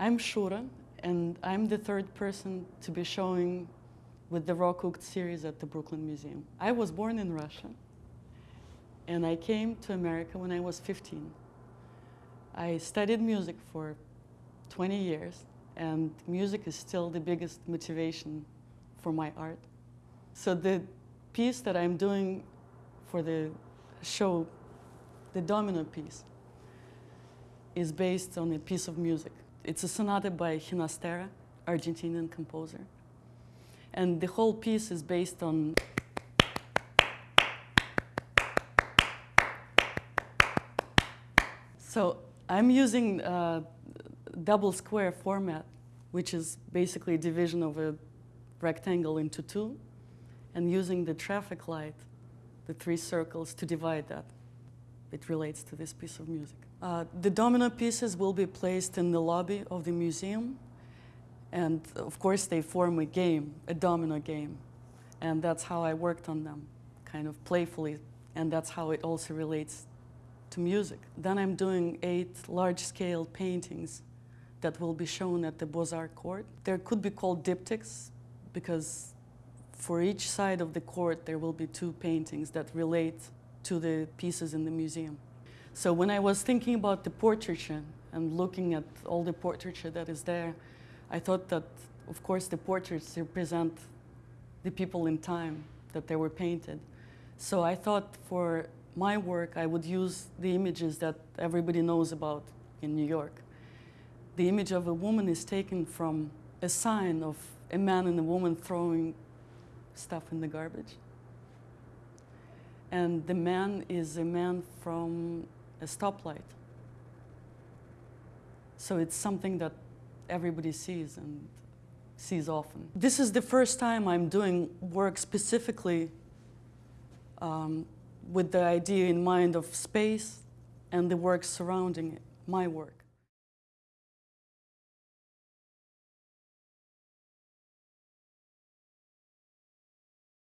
I'm Shura, and I'm the third person to be showing with the Raw Cooked series at the Brooklyn Museum. I was born in Russia, and I came to America when I was 15. I studied music for 20 years, and music is still the biggest motivation for my art. So the piece that I'm doing for the show, the domino piece, is based on a piece of music. It's a sonata by Ginastera, Argentinian composer. And the whole piece is based on So I'm using a double square format, which is basically a division of a rectangle into two, and using the traffic light, the three circles, to divide that. It relates to this piece of music. Uh, the domino pieces will be placed in the lobby of the museum, and of course they form a game, a domino game. And that's how I worked on them, kind of playfully, and that's how it also relates to music. Then I'm doing eight large-scale paintings that will be shown at the Beaux-Arts court. There could be called diptychs because for each side of the court there will be two paintings that relate to the pieces in the museum. So when I was thinking about the portraiture and looking at all the portraiture that is there, I thought that, of course, the portraits represent the people in time that they were painted. So I thought for my work, I would use the images that everybody knows about in New York. The image of a woman is taken from a sign of a man and a woman throwing stuff in the garbage. And the man is a man from a stoplight. So it's something that everybody sees and sees often. This is the first time I'm doing work specifically um, with the idea in mind of space and the work surrounding it, my work.